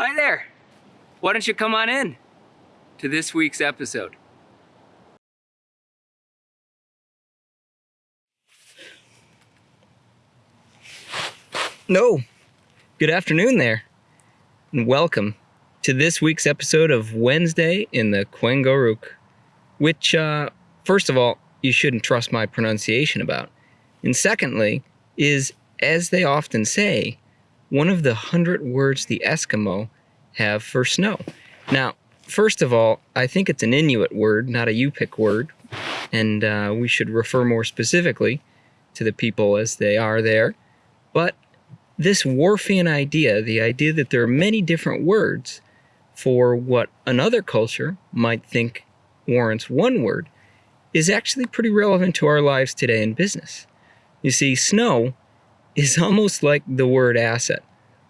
Hi there. Why don't you come on in to this week's episode? No. Good afternoon there. And welcome to this week's episode of Wednesday in the Kwengoruk, which, uh, first of all, you shouldn't trust my pronunciation about. And secondly, is, as they often say, one of the hundred words the Eskimo have for snow. Now, first of all, I think it's an Inuit word, not a Yupik word, and uh, we should refer more specifically to the people as they are there. But this Whorfian idea, the idea that there are many different words for what another culture might think warrants one word, is actually pretty relevant to our lives today in business. You see, snow is almost like the word asset.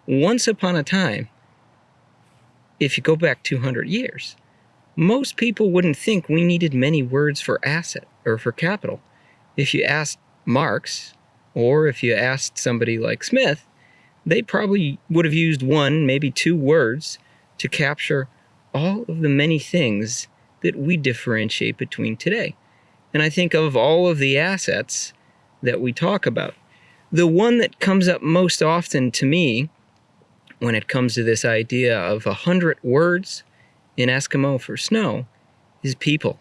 Once upon a time, if you go back 200 years, most people wouldn't think we needed many words for asset or for capital. If you asked Marx, or if you asked somebody like Smith, they probably would have used one, maybe two words to capture all of the many things that we differentiate between today. And I think of all of the assets that we talk about, the one that comes up most often to me when it comes to this idea of a hundred words in Eskimo for snow is people.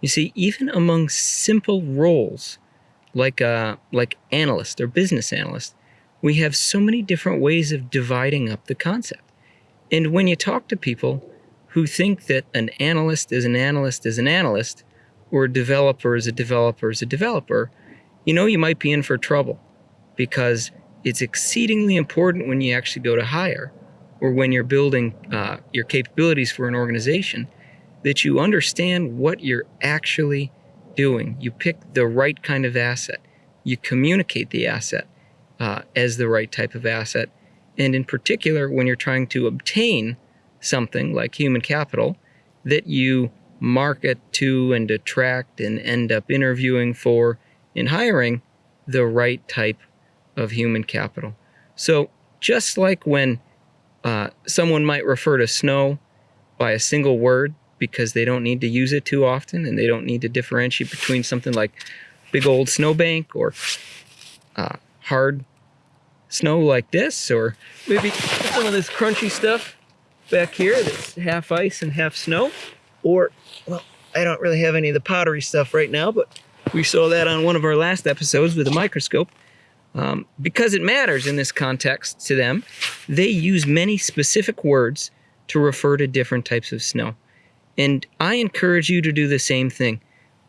You see, even among simple roles like uh, like analyst or business analyst, we have so many different ways of dividing up the concept. And when you talk to people who think that an analyst is an analyst is an analyst, or a developer is a developer is a developer, you know you might be in for trouble because it's exceedingly important when you actually go to hire or when you're building uh, your capabilities for an organization that you understand what you're actually doing. You pick the right kind of asset. You communicate the asset uh, as the right type of asset. And in particular, when you're trying to obtain something like human capital, that you market to and attract and end up interviewing for in hiring the right type of human capital. So just like when uh, someone might refer to snow by a single word because they don't need to use it too often and they don't need to differentiate between something like big old snowbank or uh, hard snow like this or maybe some of this crunchy stuff back here that's half ice and half snow or well I don't really have any of the powdery stuff right now but we saw that on one of our last episodes with a microscope um, because it matters in this context to them, they use many specific words to refer to different types of snow. And I encourage you to do the same thing.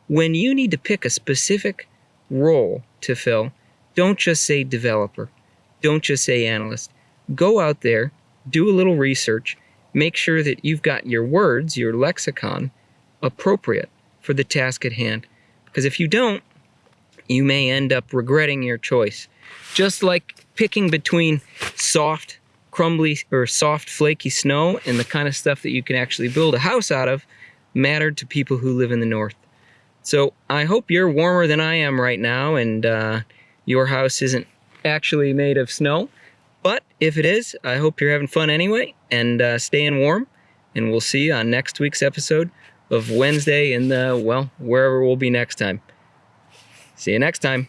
When you need to pick a specific role to fill, don't just say developer. Don't just say analyst. Go out there, do a little research, make sure that you've got your words, your lexicon, appropriate for the task at hand. Because if you don't, you may end up regretting your choice. Just like picking between soft, crumbly, or soft, flaky snow and the kind of stuff that you can actually build a house out of mattered to people who live in the north. So I hope you're warmer than I am right now and uh, your house isn't actually made of snow. But if it is, I hope you're having fun anyway and uh, staying warm. And we'll see you on next week's episode of Wednesday in the, well, wherever we'll be next time. See you next time.